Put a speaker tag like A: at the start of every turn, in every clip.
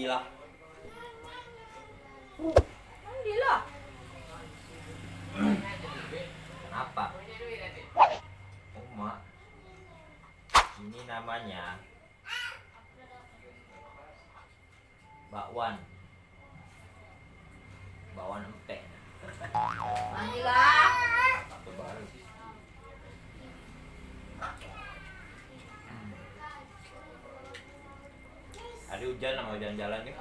A: mandilah.
B: Mandilah.
A: Kenapa? Uma. Ini namanya bakwan. Bakwan empek.
B: Mandilah.
A: Hari hujan mau jalan-jalan nih.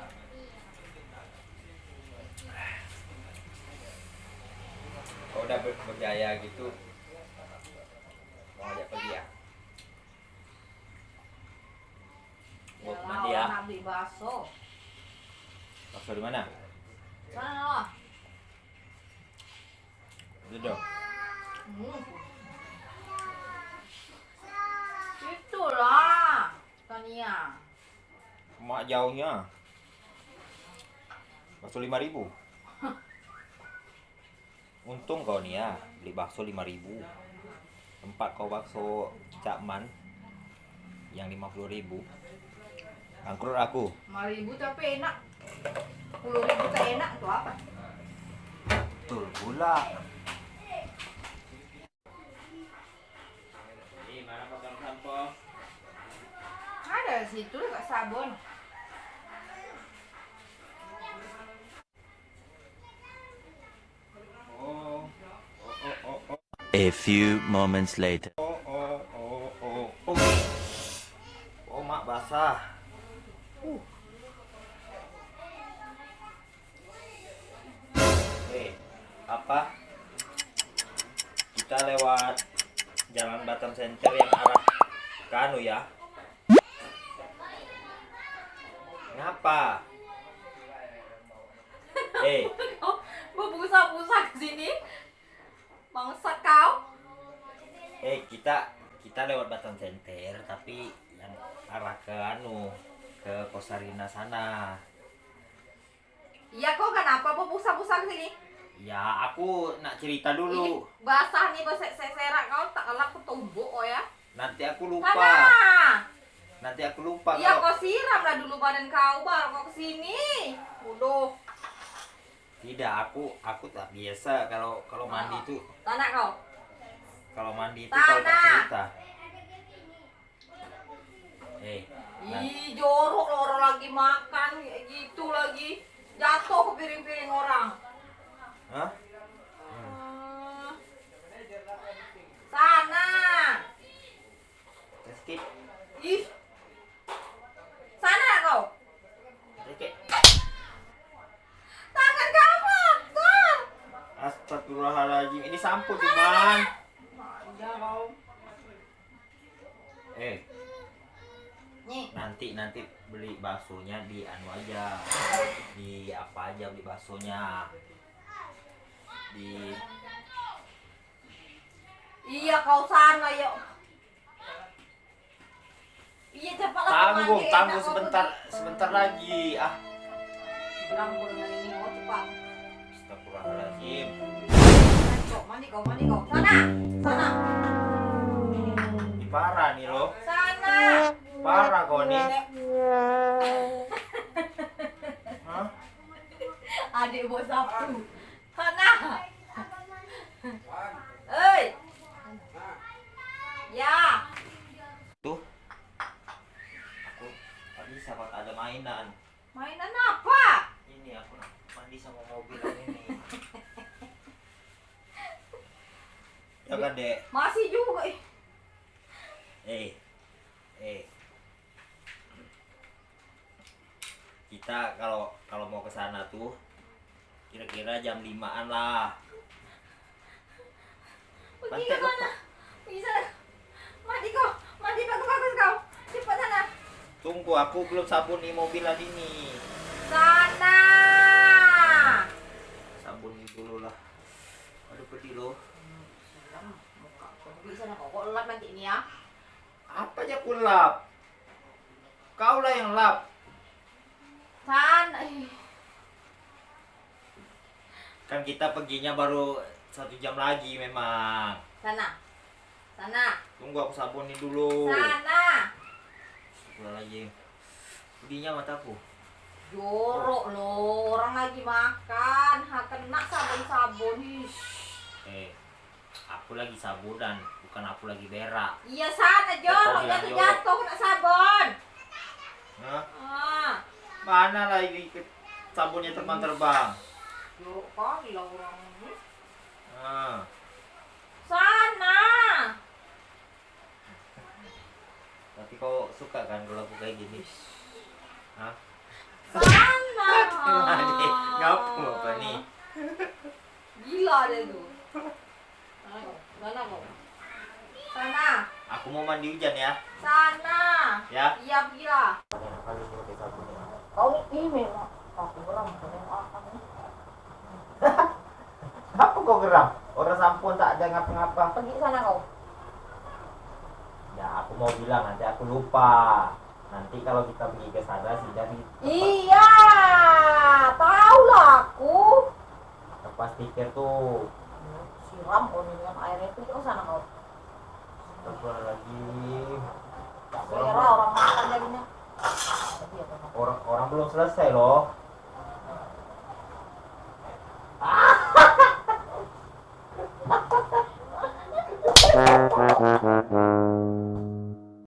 A: Kalau udah ber- berjaya gitu, mau ajak pergi ya? Mau mandi ya?
B: beli bakso.
A: Bakso di mana?
B: Sana lah.
A: Itu dong.
B: Hmm.
A: Jauhnya. Bakso lima ribu. Untung kau nih ya beli bakso lima ribu. Tempat kau bakso cakman yang lima puluh ribu. Angkrut aku.
B: 5 ribu tapi enak. 10 ribu tak enak tuh apa?
A: Betul pula. Ini mana pegang sampo?
B: Ada situ dekat sabun.
C: A few moments later.
A: Oh, oh, oh, oh, oh. Oh, mak basah. Uh. Apa? Kita lewat jalan Batam Center yang arah ke anu ya. Ngapa? Eh,
B: Kau berbusa-busa ke sini. Bangsa kau.
A: Eh kita kita lewat Batam Center tapi yang arah ke anu ke Kosarina sana.
B: Iya kau kenapa berbusa-busa ke sini?
A: Ya, aku nak cerita
B: Ih,
A: dulu.
B: basah nih basah serak kau tak kelak ketumbuk oh ya.
A: Nanti aku lupa. Nanti aku lupa
B: Iya kau siram lah dulu badan kau baru kau ke sini. Udah.
A: tidak aku aku tak biasa kalau kalau mandi itu
B: Tanah kau.
A: Kalau mandi itu kalau cerita. Eh, nah,
B: Ih, jorok loh orang lagi makan kayak gitu lagi. Jatuh ke piring-piring orang.
A: hah?
B: Hmm. Sana.
A: Skip.
B: Ih. Sana kau.
A: Oke.
B: Tangan kamu.
A: Astagfirullahaladzim. Ini sampo cuman.
B: Manja kau.
A: Eh,
B: Nih.
A: nanti nanti beli baksonya di anu aja. Di apa aja beli baksonya. Di
B: Iya kau sana yuk. Iya kau
A: tangguh, tangguh sebentar sebentar lagi. Ah,
B: Bilang dengan ini mau cepat.
A: Astagfirullahaladzim.
B: Mandi kau, mandi kau. Sana, sana,
A: parah nih lo.
B: sana.
A: Parah kau nih. Hah?
B: Adik buat sapu. Sana. Hei. Ya.
A: Tuh. Aku kalau tak ada mainan.
B: Mainan apa?
A: Ini aku mandi sama mobil ini. ya kan dek.
B: Masih juga. ih.
A: Eh, eh. Kita kalau kalau mau ke sana tuh kira-kira jam 5-an lah.
B: Pergi ke mana? Pergi sana. Mandi kau. Mandi bagus-bagus kau. Cepat sana.
A: Tunggu, aku belum sabuni mobilan ini.
B: Sana.
A: Sabuni dulu lah. Aduh pedih loh.
B: Muka kau pergi sana kau. Kau lap nanti ini ya.
A: Aku lap? Kau lah yang lap.
B: Ih.
A: Kan kita perginya baru satu jam lagi memang.
B: Sana. Sana.
A: Tunggu aku sabuni dulu.
B: Sana.
A: Pulang lagi. Pedihnya mataku.
B: Jorok loh, orang lagi makan, ha kena sabun-sabun.
A: Eh, aku lagi sabunan, bukan aku lagi berak.
B: Iya sana jorok,
A: Kau bilang
B: jatuh-jatuh kena sabun.
A: Hah?
B: Ah,
A: Mana lagi ke- sabunnya terbang-terbang?
B: jorok kali lah orang ini.
A: Ah.
B: Sana.
A: Tapi kau suka kan kalau aku kayak gini? Hah?
B: Sana.
A: Ngapu apa nih?
B: Gila deh tuh. Mana kau?
A: Aku mau mandi hujan ya.
B: Sana.
A: Ya.
B: Iya, gila.
A: Ini.
B: Kau ini aku beram akan
A: Apa kau geram? Orang sampun tak ada ngapa-ngapa.
B: Pergi sana kau.
A: Ya aku mau bilang nanti aku lupa. Nanti kalau kita pergi ke sana sih jadi
B: Iya, tahu lah aku.
A: lepas tikir tuh.
B: Siram kau dengan air itu kau sana Orang
A: belum selesai loh. Ah.